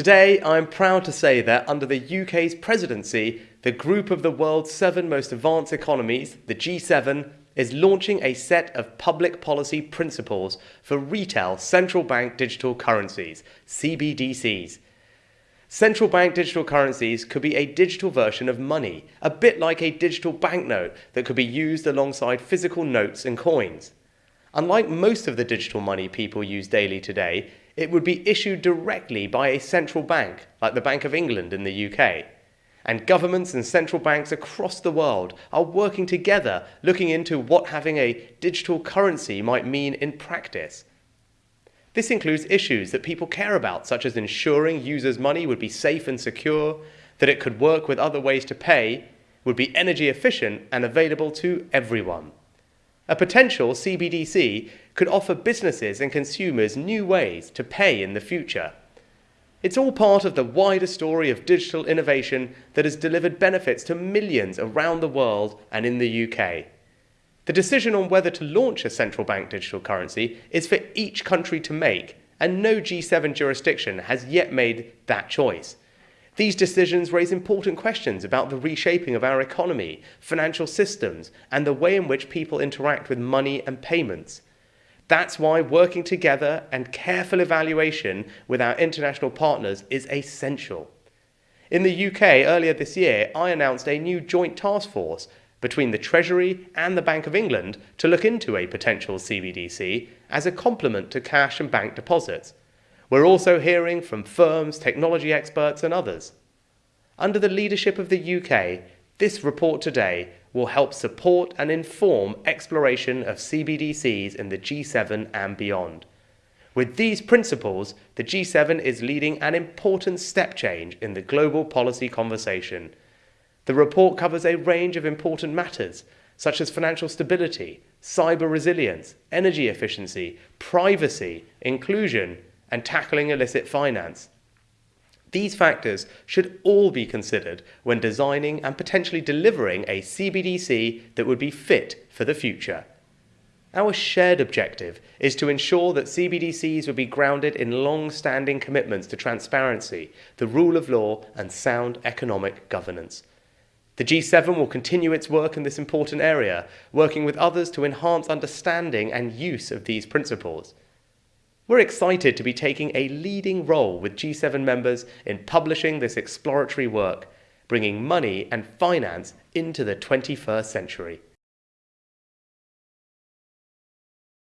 Today, I'm proud to say that under the UK's presidency, the group of the world's seven most advanced economies, the G7, is launching a set of public policy principles for retail central bank digital currencies, CBDCs. Central bank digital currencies could be a digital version of money, a bit like a digital banknote that could be used alongside physical notes and coins. Unlike most of the digital money people use daily today, it would be issued directly by a central bank, like the Bank of England in the UK. And governments and central banks across the world are working together looking into what having a digital currency might mean in practice. This includes issues that people care about, such as ensuring users' money would be safe and secure, that it could work with other ways to pay, would be energy efficient and available to everyone. A potential CBDC could offer businesses and consumers new ways to pay in the future. It's all part of the wider story of digital innovation that has delivered benefits to millions around the world and in the UK. The decision on whether to launch a central bank digital currency is for each country to make, and no G7 jurisdiction has yet made that choice. These decisions raise important questions about the reshaping of our economy, financial systems, and the way in which people interact with money and payments. That's why working together and careful evaluation with our international partners is essential. In the UK earlier this year, I announced a new joint task force between the Treasury and the Bank of England to look into a potential CBDC as a complement to cash and bank deposits. We're also hearing from firms, technology experts and others. Under the leadership of the UK, this report today will help support and inform exploration of CBDCs in the G7 and beyond. With these principles, the G7 is leading an important step change in the global policy conversation. The report covers a range of important matters, such as financial stability, cyber resilience, energy efficiency, privacy, inclusion, and tackling illicit finance. These factors should all be considered when designing and potentially delivering a CBDC that would be fit for the future. Our shared objective is to ensure that CBDCs would be grounded in long-standing commitments to transparency, the rule of law and sound economic governance. The G7 will continue its work in this important area, working with others to enhance understanding and use of these principles. We're excited to be taking a leading role with G7 members in publishing this exploratory work, bringing money and finance into the 21st century.